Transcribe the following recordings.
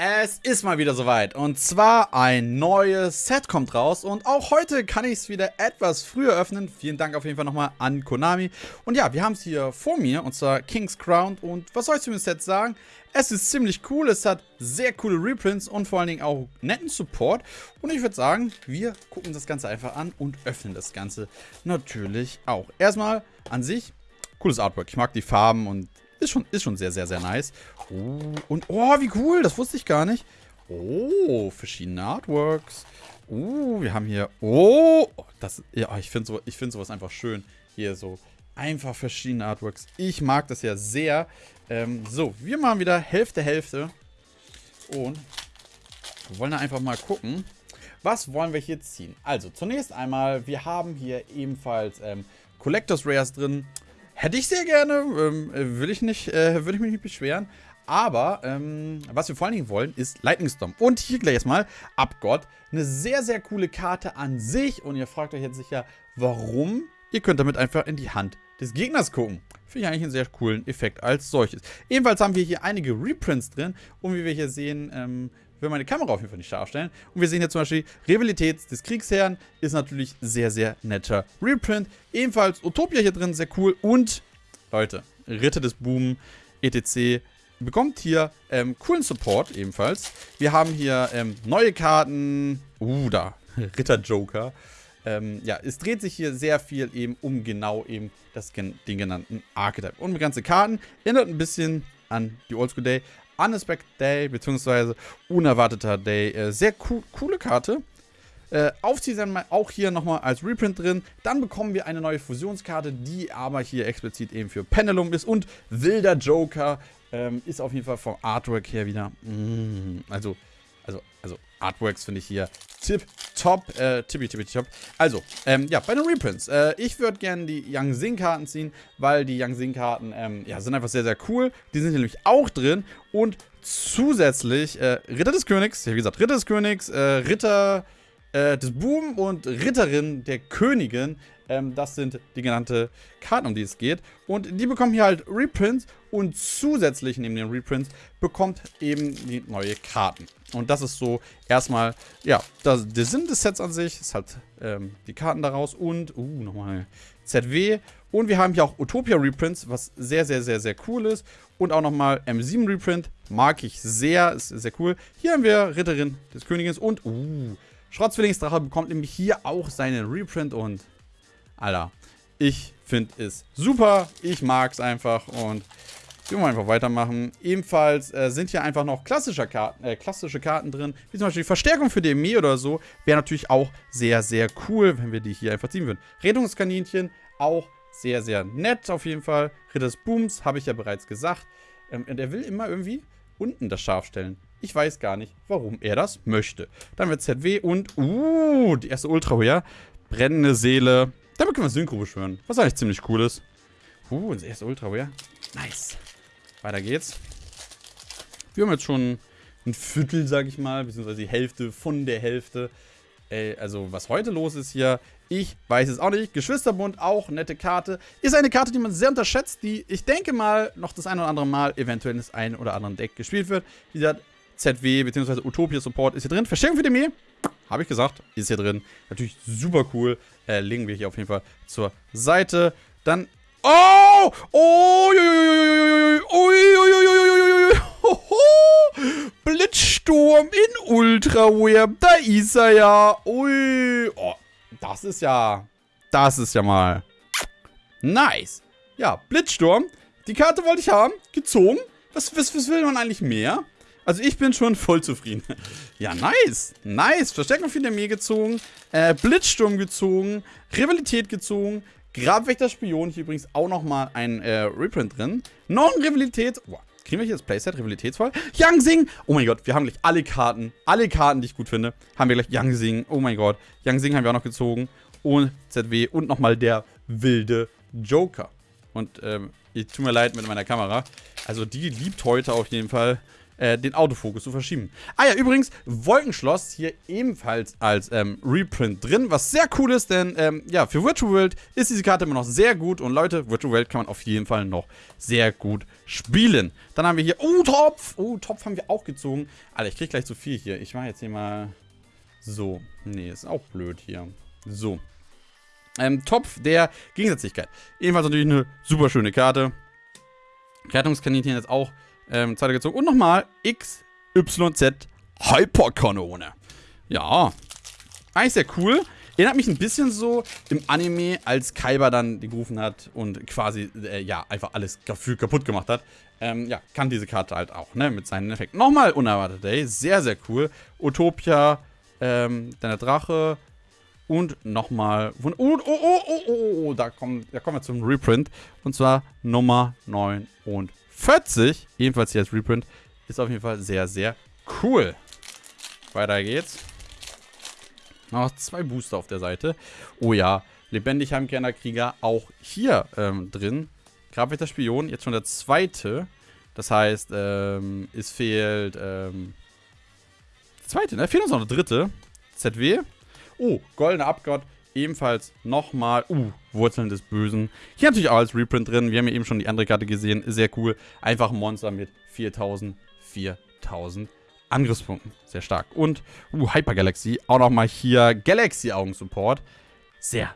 Es ist mal wieder soweit und zwar ein neues Set kommt raus und auch heute kann ich es wieder etwas früher öffnen. Vielen Dank auf jeden Fall nochmal an Konami. Und ja, wir haben es hier vor mir und zwar King's Crown und was soll ich zu dem Set sagen? Es ist ziemlich cool, es hat sehr coole Reprints und vor allen Dingen auch netten Support. Und ich würde sagen, wir gucken das Ganze einfach an und öffnen das Ganze natürlich auch. Erstmal an sich, cooles Artwork. Ich mag die Farben und ist schon, ist schon sehr, sehr, sehr nice. Oh, und, oh, wie cool. Das wusste ich gar nicht. Oh, verschiedene Artworks. Oh, wir haben hier, oh, das, ja, ich finde so, find sowas einfach schön. Hier so, einfach verschiedene Artworks. Ich mag das ja sehr. Ähm, so, wir machen wieder Hälfte, Hälfte. Und wir wollen da einfach mal gucken. Was wollen wir hier ziehen? Also, zunächst einmal, wir haben hier ebenfalls ähm, Collectors Rares drin. Hätte ich sehr gerne, ähm, äh, will ich äh, würde ich mich nicht beschweren. Aber ähm, was wir vor allen Dingen wollen, ist Lightning Storm. Und hier gleich erstmal Abgott. Eine sehr, sehr coole Karte an sich. Und ihr fragt euch jetzt sicher, warum? Ihr könnt damit einfach in die Hand des Gegners gucken. Finde ich eigentlich einen sehr coolen Effekt als solches. Ebenfalls haben wir hier einige Reprints drin. Und wie wir hier sehen, ähm, wir meine Kamera auf jeden Fall nicht scharf stellen. Und wir sehen hier zum Beispiel Rivalität des Kriegsherrn. Ist natürlich sehr, sehr netter Reprint. Ebenfalls Utopia hier drin, sehr cool. Und, Leute, Ritter des Boom, etc. Bekommt hier ähm, coolen Support ebenfalls. Wir haben hier ähm, neue Karten. Uh, da. Ritter Joker. Ähm, ja, es dreht sich hier sehr viel eben um genau eben das, den genannten Archetype. Und ganze Karten erinnert ein bisschen an die Oldschool Day, Unexpected Day, beziehungsweise Unerwarteter Day. Äh, sehr cool, coole Karte. Äh, Aufzieh dann auch hier nochmal als Reprint drin. Dann bekommen wir eine neue Fusionskarte, die aber hier explizit eben für Pendulum ist. Und Wilder Joker ähm, ist auf jeden Fall vom Artwork her wieder. Mm, also Artworks finde ich hier tip top, äh, tippi tippi top. Also, ähm, ja, bei den Reprints. Äh, ich würde gerne die Yang Sing Karten ziehen, weil die Yang Sing Karten, ähm, ja, sind einfach sehr, sehr cool. Die sind nämlich auch drin und zusätzlich äh, Ritter des Königs, ja, wie gesagt, Ritter des Königs, äh, Ritter äh, des Boom und Ritterin der Königin. Ähm, das sind die genannten Karten, um die es geht. Und die bekommen hier halt Reprints und zusätzlich neben den Reprints bekommt eben die neue Karten. Und das ist so erstmal, ja, das, der Sinn des Sets an sich ist halt ähm, die Karten daraus und, uh, nochmal ZW. Und wir haben hier auch Utopia Reprints, was sehr, sehr, sehr, sehr cool ist. Und auch nochmal M7 Reprint, mag ich sehr, ist sehr cool. Hier haben wir Ritterin des Königs und, uh, Schrottzwillingsdrache bekommt nämlich hier auch seinen Reprint und, Alter, ich finde es super. Ich mag es einfach und wir wollen einfach weitermachen. Ebenfalls äh, sind hier einfach noch klassische Karten, äh, klassische Karten drin, wie zum Beispiel die Verstärkung für DME oder so. Wäre natürlich auch sehr, sehr cool, wenn wir die hier einfach ziehen würden. Rettungskaninchen, auch sehr, sehr nett auf jeden Fall. Ritter des Booms, habe ich ja bereits gesagt. Ähm, und er will immer irgendwie unten das scharf stellen. Ich weiß gar nicht, warum er das möchte. Dann wird ZW und, uh, die erste Ultra ja. Brennende Seele. Damit können wir Synchro beschwören. Was eigentlich ziemlich cool ist. Uh, das erste Ultra ja. Nice. Weiter geht's. Wir haben jetzt schon ein Viertel, sag ich mal, beziehungsweise die Hälfte von der Hälfte. Ey, also was heute los ist hier, ich weiß es auch nicht. Geschwisterbund, auch nette Karte. Ist eine Karte, die man sehr unterschätzt, die ich denke mal noch das ein oder andere Mal eventuell in das ein oder andere Deck gespielt wird. Wie gesagt, ZW bzw. Utopia Support ist hier drin. Verstärkung für die Armee, habe ich gesagt, ist hier drin. Natürlich super cool. Äh, legen wir hier auf jeden Fall zur Seite. Dann Oh! Oh! Blitzsturm in Ultraware. Da ist er ja. Ui. Oh, das ist ja... Das ist ja mal... Nice. Ja, Blitzsturm. Die Karte wollte ich haben. Gezogen. Was, was, was will man eigentlich mehr? Also ich bin schon voll zufrieden. ja, nice. Nice. Verstärkung für mir gezogen. Äh, Blitzsturm gezogen. Rivalität gezogen. Grabwächter Spion, hier übrigens auch nochmal ein äh, Reprint drin. Noch ein Rivalität. Boah, kriegen wir hier das Playset rivalitätsvoll? Yang Sing. Oh mein Gott, wir haben gleich alle Karten, alle Karten, die ich gut finde, haben wir gleich Yang Sing. Oh mein Gott. Yang Sing haben wir auch noch gezogen. Und ZW und nochmal der wilde Joker. Und ähm, ich tut mir leid mit meiner Kamera. Also die liebt heute auf jeden Fall äh, den Autofokus zu verschieben. Ah ja, übrigens, Wolkenschloss hier ebenfalls als ähm, Reprint drin, was sehr cool ist, denn ähm, ja, für Virtual World ist diese Karte immer noch sehr gut und Leute, Virtual World kann man auf jeden Fall noch sehr gut spielen. Dann haben wir hier, oh, Topf, oh, Topf haben wir auch gezogen. Alter, ich krieg gleich zu viel hier. Ich mache jetzt hier mal so. Nee, ist auch blöd hier. So. Ähm, Topf der Gegensätzlichkeit. Ebenfalls natürlich eine super schöne Karte. Rettungskaninchen jetzt auch ähm, zweiter gezogen. Und nochmal XYZ Hyperkanone. Ja. Eigentlich sehr cool. Erinnert mich ein bisschen so im Anime, als Kaiba dann die gerufen hat und quasi, äh, ja, einfach alles Gefühl kaputt gemacht hat. Ähm, ja, kann diese Karte halt auch, ne, mit seinen Effekten. Nochmal Unerwartet Day, sehr, sehr cool. Utopia, ähm, dann Drache, und nochmal. Oh, oh, oh, oh, oh, oh, da kommen, da kommen wir zum Reprint. Und zwar Nummer 49. Ebenfalls hier als Reprint. Ist auf jeden Fall sehr, sehr cool. Weiter geht's. Noch zwei Booster auf der Seite. Oh ja, lebendig Heimkehrender auch hier ähm, drin. Grabwächter Spion, jetzt schon der zweite. Das heißt, ähm, es fehlt, ähm, der zweite, ne? Fehlt uns noch der dritte. ZW. Oh, goldener Abgott. Ebenfalls nochmal, uh, Wurzeln des Bösen. Hier natürlich auch als Reprint drin. Wir haben ja eben schon die andere Karte gesehen. Sehr cool. Einfach ein Monster mit 4000, 4000 Angriffspunkten. Sehr stark. Und, uh, Hyper Galaxy. Auch nochmal hier Galaxy Augen Support. Sehr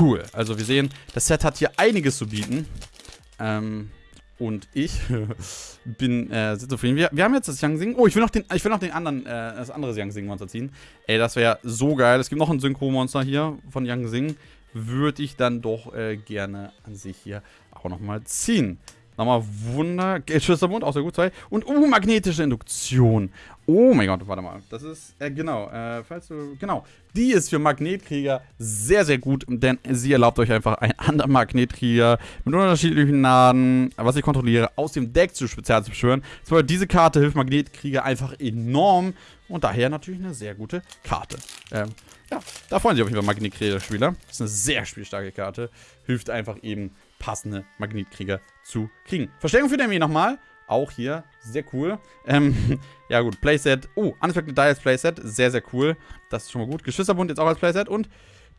cool. Also wir sehen, das Set hat hier einiges zu bieten. Ähm, und ich bin äh, sehr zufrieden. Wir, wir haben jetzt das Yang Sing. Oh, ich will noch den, ich will noch den anderen, äh, das andere Yang Sing Monster ziehen. Ey, das wäre so geil. Es gibt noch ein Synchro-Monster hier von Yang Sing. Würde ich dann doch äh, gerne an sich hier auch nochmal ziehen. Nochmal Wunder. Geldschüsterbund, auch sehr gut. Zwei. Und, uh, magnetische Induktion. Oh mein Gott, warte mal. Das ist, äh, genau, äh, falls du, genau. Die ist für Magnetkrieger sehr, sehr gut, denn sie erlaubt euch einfach einen anderen Magnetkrieger mit unterschiedlichen Naden, was ich kontrolliere, aus dem Deck zu spezial zu beschwören. So, diese Karte hilft Magnetkrieger einfach enorm und daher natürlich eine sehr gute Karte. Ähm, ja, da freuen sich auf jeden Fall Magnetkrieger-Spieler. Ist eine sehr spielstarke Karte. Hilft einfach eben passende Magnetkrieger zu kriegen. Verstärkung für den nochmal. Auch hier sehr cool. Ähm, ja gut, Playset. Oh, Unexpected Die als Playset. Sehr, sehr cool. Das ist schon mal gut. Geschwisterbund jetzt auch als Playset. Und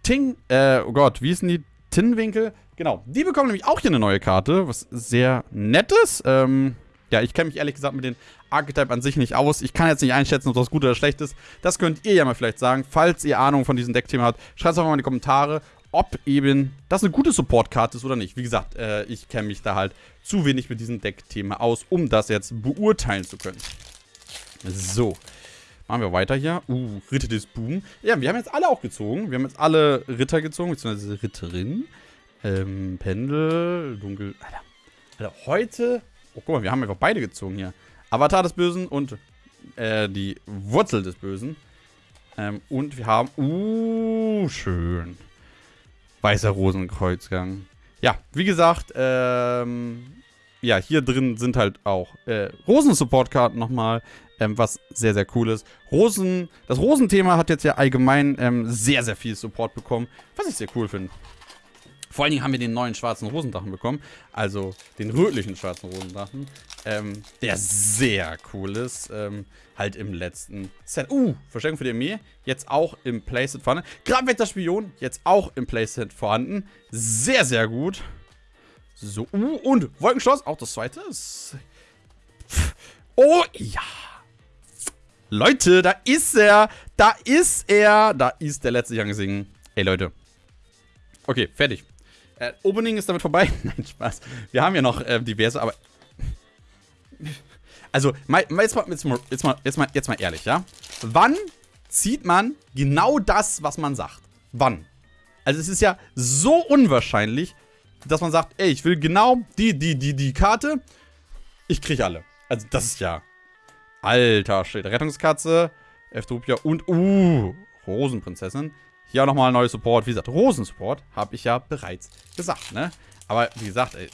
Ting, äh, oh Gott, wie ist denn die Tinnenwinkel? Genau, die bekommen nämlich auch hier eine neue Karte, was sehr nett ist. Ähm, ja, ich kenne mich ehrlich gesagt mit den Archetype an sich nicht aus. Ich kann jetzt nicht einschätzen, ob das gut oder schlecht ist. Das könnt ihr ja mal vielleicht sagen. Falls ihr Ahnung von diesem Deckthema habt, schreibt es einfach mal in die Kommentare ob eben das eine gute Support-Karte ist oder nicht. Wie gesagt, äh, ich kenne mich da halt zu wenig mit diesem Deck-Thema aus, um das jetzt beurteilen zu können. So. Machen wir weiter hier. Uh, Ritter des Boom. Ja, wir haben jetzt alle auch gezogen. Wir haben jetzt alle Ritter gezogen, beziehungsweise Ritterin. Ähm, Pendel, Dunkel. Alter. Alter, heute. Oh, guck mal, wir haben einfach beide gezogen hier. Avatar des Bösen und äh, die Wurzel des Bösen. Ähm, und wir haben. Uh, schön. Weißer Rosenkreuzgang. Ja, wie gesagt, ähm, ja, hier drin sind halt auch äh, Rosen-Support-Karten nochmal, ähm, was sehr, sehr cool ist. Rosen, das Rosenthema hat jetzt ja allgemein ähm, sehr, sehr viel Support bekommen, was ich sehr cool finde. Vor allen Dingen haben wir den neuen schwarzen Rosendrachen bekommen. Also den rötlichen schwarzen Rosendrachen. Ähm, der sehr cool ist. Ähm, halt im letzten Set. Uh, Verstärkung für die Armee. Jetzt auch im Playset vorhanden. Grabwetter Spion. Jetzt auch im Playset vorhanden. Sehr, sehr gut. So, uh, und Wolkenschloss. Auch das zweite. Oh, ja. Leute, da ist er. Da ist er. Da ist der letzte Young Sing. Ey, Leute. Okay, fertig. Äh, Opening ist damit vorbei. Nein, Spaß. Wir haben ja noch äh, diverse, aber. Also, mal, mal, jetzt, mal, jetzt, mal, jetzt, mal, jetzt, mal, ehrlich, ja? Wann zieht man genau das, was man sagt? Wann? Also, es ist ja so unwahrscheinlich, dass man sagt, ey, ich will genau die, die, die, die Karte. Ich kriege alle. Also, das ist ja. Alter Schwede. Rettungskatze, Eftopia und, uh, Rosenprinzessin. Hier auch nochmal neues Support. Wie gesagt, Rosensupport habe ich ja bereits gesagt, ne? Aber wie gesagt, ey,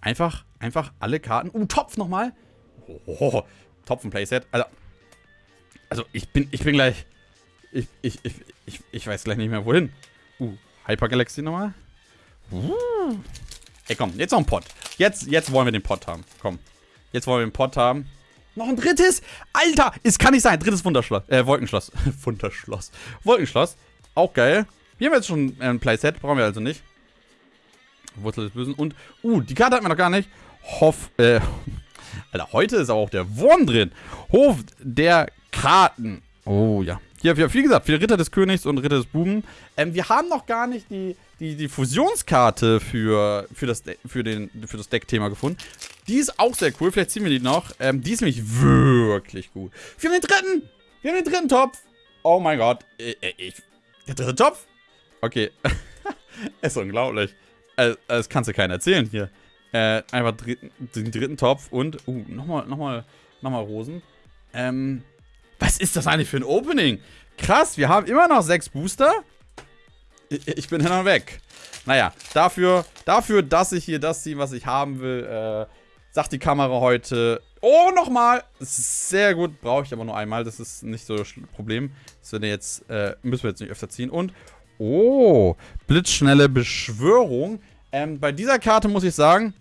einfach, einfach alle Karten. Uh, Topf nochmal. Oh, Topf ein Playset. Also, also ich bin, ich bin gleich, ich, ich, ich, ich, ich weiß gleich nicht mehr wohin. Uh, Hyper Galaxy nochmal. Uh. Ey, komm, jetzt noch ein Pot. Jetzt, jetzt wollen wir den Pot haben. Komm. Jetzt wollen wir den Pot haben. Noch ein drittes? Alter, es kann nicht sein. Drittes Wunderschloss. Äh, Wolkenschloss. Wunderschloss. Wolkenschloss. Auch geil. Hier haben wir jetzt schon ein Playset. Brauchen wir also nicht. Wurzel des Bösen. Und, uh, die Karte hatten wir noch gar nicht. Hoff, äh, Alter, heute ist aber auch der Wurm drin. Hof der Karten. Oh, ja. Hier, wie gesagt, für Ritter des Königs und Ritter des Buben. Ähm, wir haben noch gar nicht die, die, die Fusionskarte für, für das, für den, für das Deck-Thema gefunden. Die ist auch sehr cool. Vielleicht ziehen wir die noch. Ähm, die ist nämlich wirklich gut. Wir haben den dritten. Wir haben den dritten Topf. Oh mein Gott. Ich, äh, äh, ich, der dritte Topf? Okay. ist unglaublich. Also, das kannst du keiner erzählen hier. Äh, einfach den dritten Topf und, uh, nochmal, nochmal, nochmal Rosen. Ähm, was ist das eigentlich für ein Opening? Krass, wir haben immer noch sechs Booster. Ich, ich bin hin und weg. Naja, dafür, dafür, dass ich hier das ziehe, was ich haben will, äh, sagt die Kamera heute, oh, nochmal. Sehr gut, brauche ich aber nur einmal, das ist nicht so das Problem. Das jetzt, äh, müssen wir jetzt nicht öfter ziehen. Und, oh, blitzschnelle Beschwörung. Ähm, bei dieser Karte muss ich sagen,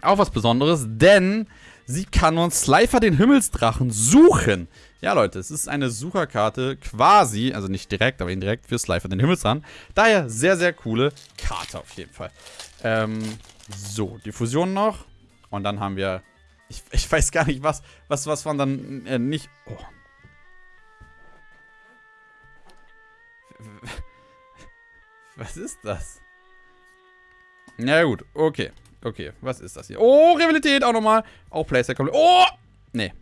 auch was Besonderes, denn sie kann uns Slifer den Himmelsdrachen suchen. Ja, Leute, es ist eine Sucherkarte quasi, also nicht direkt, aber indirekt für Slifer den Himmelsdrachen. Daher sehr, sehr coole Karte auf jeden Fall. Ähm, so, die Fusion noch. Und dann haben wir, ich, ich weiß gar nicht, was, was, was man dann äh, nicht, oh. Was ist das? Na gut, okay. Okay, was ist das hier? Oh, Rivalität auch nochmal. Auch Playset komplett. Oh! Nee.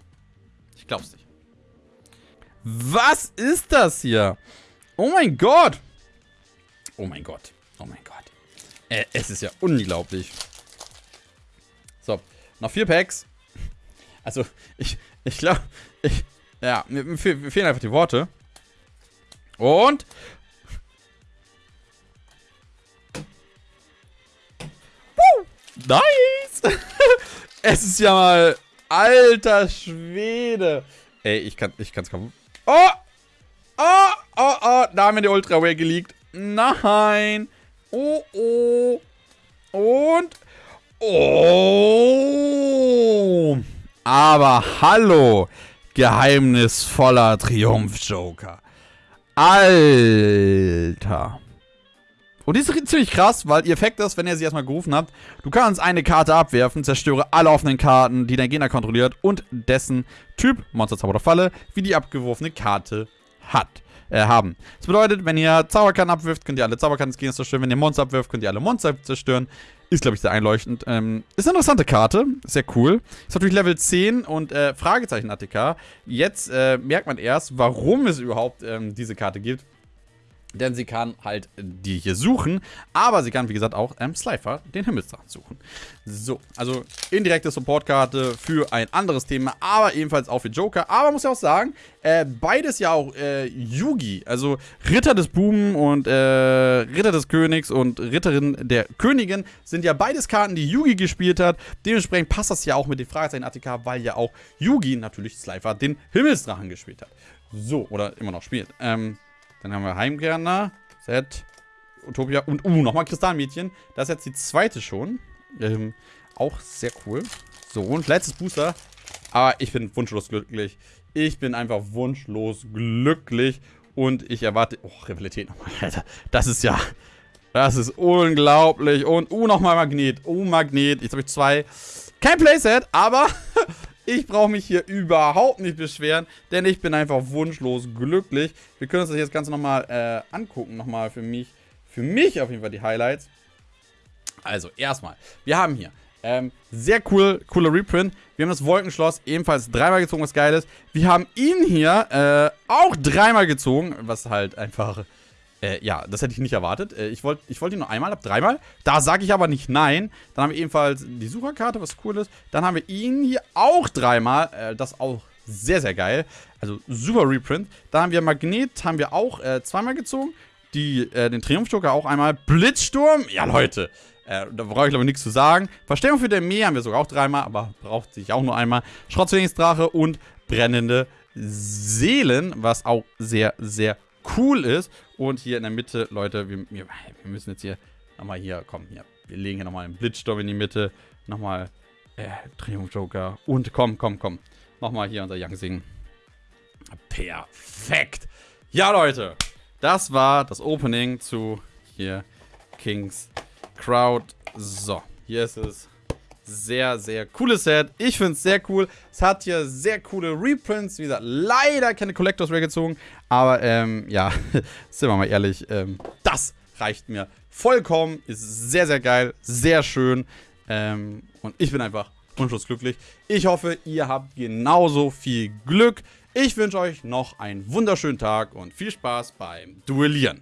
Ich glaub's nicht. Was ist das hier? Oh mein Gott. Oh mein Gott. Oh mein Gott. Äh, es ist ja unglaublich. So, noch vier Packs. Also, ich, ich glaube, ich, ja, mir, mir fehlen einfach die Worte. Und Nice! es ist ja mal... Alter Schwede. Ey, ich kann ich kann's kaum... Oh! Oh, oh, oh. Da haben wir die Ultra Rare geleakt. Nein. Oh, oh. Und... Oh! Aber hallo, geheimnisvoller Triumph-Joker. Alter. Und die ist ziemlich krass, weil ihr Effekt ist, wenn ihr sie erstmal gerufen habt, du kannst eine Karte abwerfen, zerstöre alle offenen Karten, die dein Gegner kontrolliert und dessen Typ, Monster, Zauber oder Falle, wie die abgeworfene Karte hat. Äh, haben. Das bedeutet, wenn ihr Zauberkarten abwirft, könnt ihr alle Zauberkarten des Gegners zerstören. Wenn ihr Monster abwirft, könnt ihr alle Monster zerstören. Ist, glaube ich, sehr einleuchtend. Ähm, ist eine interessante Karte. Sehr cool. Ist natürlich Level 10 und äh, Fragezeichen ATK. Jetzt äh, merkt man erst, warum es überhaupt ähm, diese Karte gibt. Denn sie kann halt die hier suchen, aber sie kann, wie gesagt, auch ähm, Slifer, den Himmelsdrachen, suchen. So, also indirekte Supportkarte für ein anderes Thema, aber ebenfalls auch für Joker. Aber muss ja auch sagen, äh, beides ja auch äh, Yugi, also Ritter des Buben und äh, Ritter des Königs und Ritterin der Königin sind ja beides Karten, die Yugi gespielt hat. Dementsprechend passt das ja auch mit den Fragezeichen ATK, weil ja auch Yugi natürlich Slifer den Himmelsdrachen gespielt hat. So, oder immer noch spielt. Ähm, dann haben wir Heimgärtner, Set, Utopia und, uh, nochmal Kristallmädchen. Das ist jetzt die zweite schon. Ähm, auch sehr cool. So, und letztes Booster. Aber ich bin wunschlos glücklich. Ich bin einfach wunschlos glücklich. Und ich erwarte... Oh, Rivalität nochmal, Alter. Das ist ja... Das ist unglaublich. Und, uh, nochmal Magnet. Uh, Magnet. Jetzt habe ich zwei. Kein Playset, aber Ich brauche mich hier überhaupt nicht beschweren, denn ich bin einfach wunschlos glücklich. Wir können uns das jetzt Ganze nochmal äh, angucken, nochmal für mich. Für mich auf jeden Fall die Highlights. Also, erstmal, wir haben hier ähm, sehr cool, cooler Reprint. Wir haben das Wolkenschloss ebenfalls dreimal gezogen, was geil ist. Wir haben ihn hier äh, auch dreimal gezogen, was halt einfach äh, ja, das hätte ich nicht erwartet. Äh, ich wollte ich wollt ihn nur einmal, ab dreimal. Da sage ich aber nicht nein. Dann haben wir ebenfalls die Sucherkarte, was cool ist. Dann haben wir ihn hier auch dreimal. Äh, das auch sehr, sehr geil. Also super Reprint. Dann haben wir Magnet, haben wir auch äh, zweimal gezogen. Die, äh, den Triumphjoker auch einmal. Blitzsturm, ja Leute. Äh, da brauche ich glaube ich nichts zu sagen. Verstärkung für den Meer haben wir sogar auch dreimal, aber braucht sich auch nur einmal. Schrottzwillingsdrache und brennende Seelen, was auch sehr, sehr cool ist. Und hier in der Mitte, Leute, wir, wir, müssen jetzt hier nochmal hier, komm, hier. Wir legen hier nochmal einen Blitzsturm in die Mitte. Nochmal Äh, Triumph Joker. Und komm, komm, komm. Nochmal hier unser Young Sing. Perfekt. Ja, Leute. Das war das Opening zu hier Kings Crowd. So, hier ist es. Sehr, sehr cooles Set. Ich finde es sehr cool. Es hat hier sehr coole Reprints. Wie gesagt, leider keine Collectors Rare gezogen. Aber, ähm, ja, sind wir mal ehrlich, ähm, das reicht mir vollkommen. Ist sehr, sehr geil. Sehr schön. Ähm, und ich bin einfach unschlussglücklich. Ich hoffe, ihr habt genauso viel Glück. Ich wünsche euch noch einen wunderschönen Tag und viel Spaß beim Duellieren.